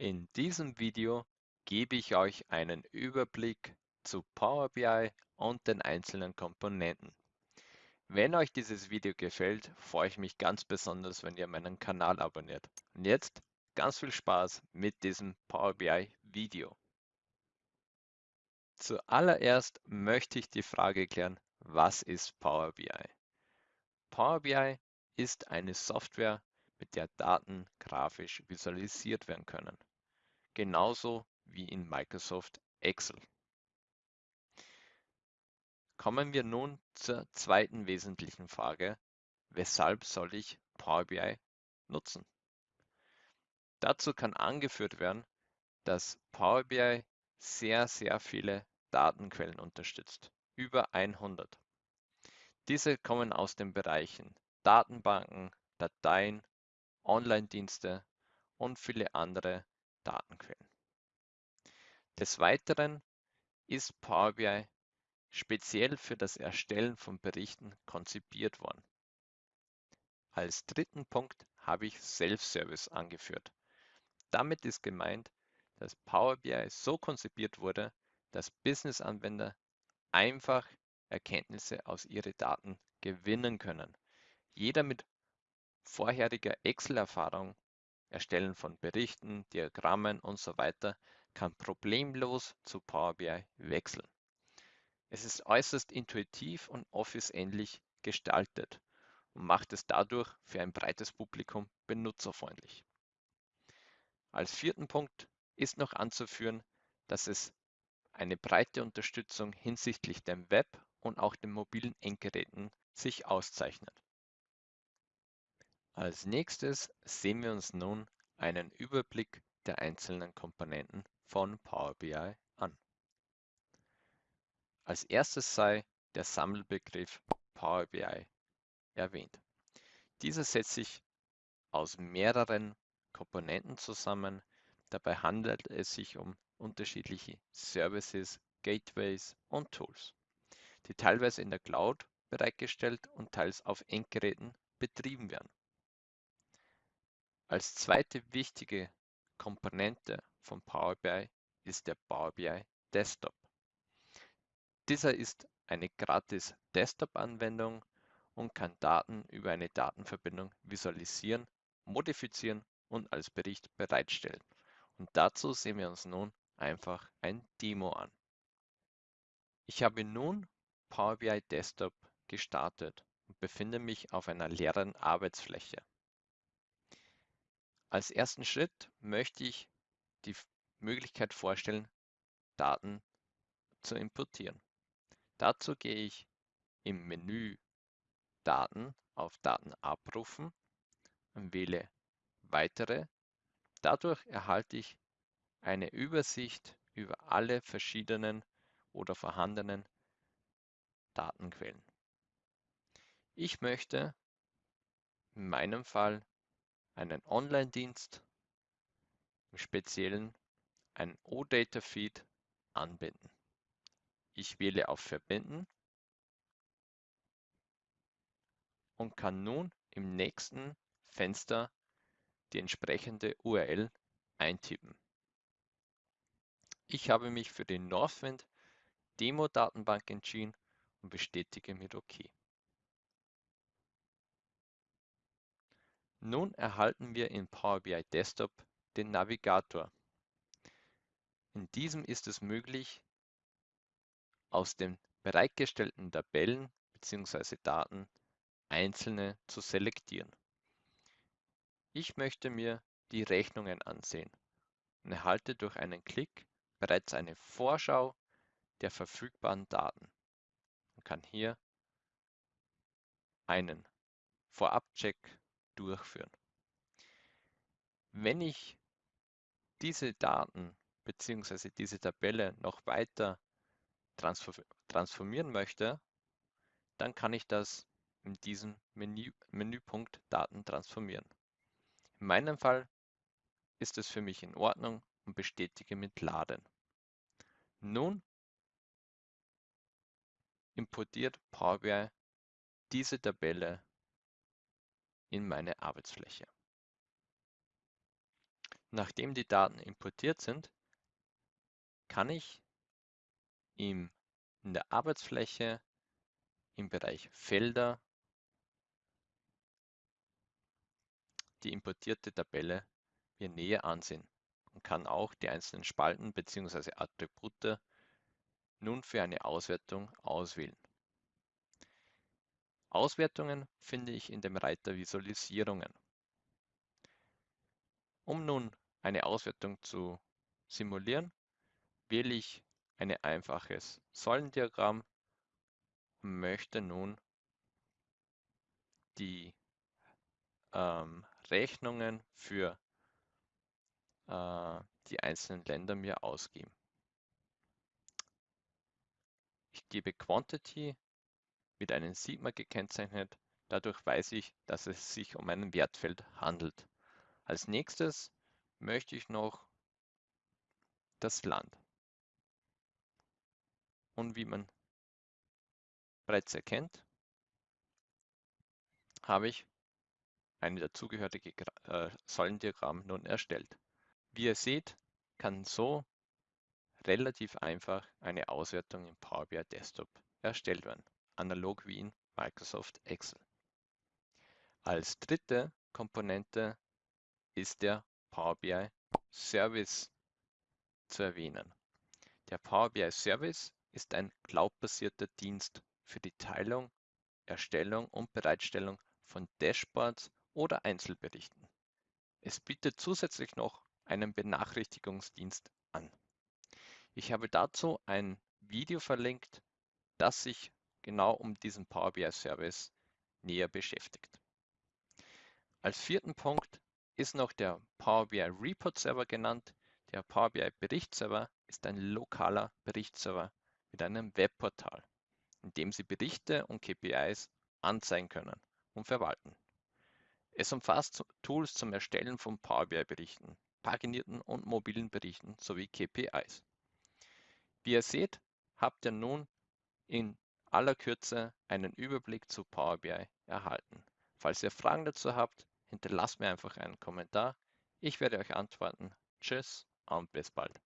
In diesem Video gebe ich euch einen Überblick zu Power BI und den einzelnen Komponenten. Wenn euch dieses Video gefällt, freue ich mich ganz besonders, wenn ihr meinen Kanal abonniert. Und jetzt ganz viel Spaß mit diesem Power BI Video. Zuallererst möchte ich die Frage klären, was ist Power BI? Power BI ist eine Software, mit der Daten grafisch visualisiert werden können genauso wie in Microsoft Excel. Kommen wir nun zur zweiten wesentlichen Frage, weshalb soll ich Power BI nutzen? Dazu kann angeführt werden, dass Power BI sehr, sehr viele Datenquellen unterstützt, über 100. Diese kommen aus den Bereichen Datenbanken, Dateien, Online-Dienste und viele andere Datenquellen. Des Weiteren ist Power BI speziell für das Erstellen von Berichten konzipiert worden. Als dritten Punkt habe ich Self-Service angeführt. Damit ist gemeint, dass Power BI so konzipiert wurde, dass Business-Anwender einfach Erkenntnisse aus ihren Daten gewinnen können. Jeder mit vorheriger Excel-Erfahrung Erstellen von Berichten, Diagrammen und so weiter kann problemlos zu Power BI wechseln. Es ist äußerst intuitiv und Office-ähnlich gestaltet und macht es dadurch für ein breites Publikum benutzerfreundlich. Als vierten Punkt ist noch anzuführen, dass es eine breite Unterstützung hinsichtlich dem Web und auch den mobilen Endgeräten sich auszeichnet. Als Nächstes sehen wir uns nun einen Überblick der einzelnen Komponenten von Power BI an. Als erstes sei der Sammelbegriff Power BI erwähnt. Dieser setzt sich aus mehreren Komponenten zusammen. Dabei handelt es sich um unterschiedliche Services, Gateways und Tools, die teilweise in der Cloud bereitgestellt und teils auf Endgeräten betrieben werden. Als zweite wichtige Komponente von Power BI ist der Power BI Desktop. Dieser ist eine gratis Desktop-Anwendung und kann Daten über eine Datenverbindung visualisieren, modifizieren und als Bericht bereitstellen. Und dazu sehen wir uns nun einfach ein Demo an. Ich habe nun Power BI Desktop gestartet und befinde mich auf einer leeren Arbeitsfläche. Als ersten Schritt möchte ich die Möglichkeit vorstellen, Daten zu importieren. Dazu gehe ich im Menü Daten auf Daten abrufen und wähle Weitere. Dadurch erhalte ich eine Übersicht über alle verschiedenen oder vorhandenen Datenquellen. Ich möchte in meinem Fall einen Online-Dienst, im Speziellen einen OData-Feed anbinden. Ich wähle auf Verbinden und kann nun im nächsten Fenster die entsprechende URL eintippen. Ich habe mich für die Northwind Demo-Datenbank entschieden und bestätige mit OK. Nun erhalten wir in Power BI Desktop den Navigator. In diesem ist es möglich, aus den bereitgestellten Tabellen bzw. Daten einzelne zu selektieren. Ich möchte mir die Rechnungen ansehen und erhalte durch einen Klick bereits eine Vorschau der verfügbaren Daten und kann hier einen Vorabcheck durchführen. Wenn ich diese Daten bzw. diese Tabelle noch weiter transformieren möchte, dann kann ich das in diesem Menü, Menüpunkt Daten transformieren. In meinem Fall ist es für mich in Ordnung und bestätige mit Laden. Nun importiert Power BI diese Tabelle in meine Arbeitsfläche. Nachdem die Daten importiert sind, kann ich im, in der Arbeitsfläche im Bereich Felder die importierte Tabelle mir näher ansehen und kann auch die einzelnen Spalten bzw. Attribute nun für eine Auswertung auswählen. Auswertungen finde ich in dem Reiter Visualisierungen. Um nun eine Auswertung zu simulieren, wähle ich ein einfaches Säulendiagramm und möchte nun die ähm, Rechnungen für äh, die einzelnen Länder mir ausgeben. Ich gebe Quantity mit einem Sigma gekennzeichnet. Dadurch weiß ich, dass es sich um ein Wertfeld handelt. Als nächstes möchte ich noch das Land. Und wie man bereits erkennt, habe ich ein dazugehörige äh, Säulendiagramm nun erstellt. Wie ihr seht, kann so relativ einfach eine Auswertung im Power BI Desktop erstellt werden, analog wie in Microsoft Excel. Als dritte Komponente ist der Power BI Service zu erwähnen. Der Power BI Service ist ein cloudbasierter Dienst für die Teilung, Erstellung und Bereitstellung von Dashboards oder Einzelberichten. Es bietet zusätzlich noch einen Benachrichtigungsdienst an. Ich habe dazu ein Video verlinkt, das sich genau um diesen Power BI Service näher beschäftigt. Als vierten Punkt ist noch der Power BI Report Server genannt. Der Power BI Berichtsserver ist ein lokaler Berichtsserver mit einem Webportal, in dem Sie Berichte und KPIs anzeigen können und verwalten. Es umfasst Tools zum Erstellen von Power BI Berichten, paginierten und mobilen Berichten sowie KPIs. Wie ihr seht, habt ihr nun in aller Kürze einen Überblick zu Power BI erhalten. Falls ihr Fragen dazu habt, hinterlasst mir einfach einen Kommentar. Ich werde euch antworten. Tschüss und bis bald.